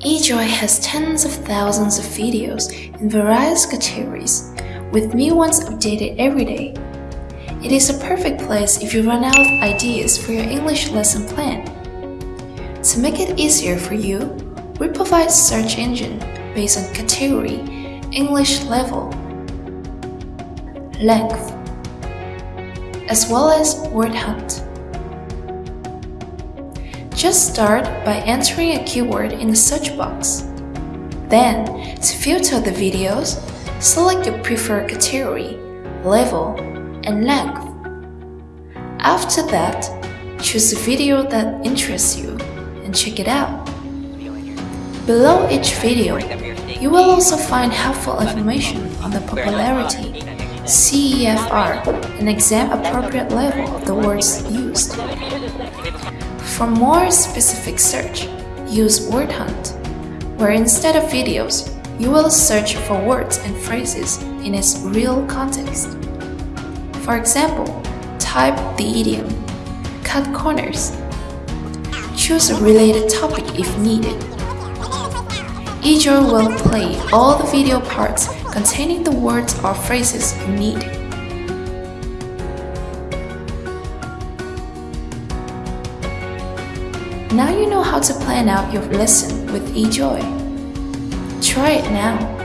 eJoy has tens of thousands of videos in various categories, with new ones updated every day. It is a perfect place if you run out of ideas for your English lesson plan. To make it easier for you, we provide search engine based on category, English level, length, as well as word hunt. Just start by entering a keyword in the search box. Then, to filter the videos, select your preferred category, level, and length. After that, choose the video that interests you and check it out. Below each video, you will also find helpful information on the popularity, CEFR, and exam-appropriate level of the words used. For more specific search, use Word Hunt, where instead of videos, you will search for words and phrases in its real context. For example, type the idiom, cut corners. Choose a related topic if needed. eJoy will play all the video parts containing the words or phrases you need. Now you know how to plan out your lesson with eJoy. Try it now.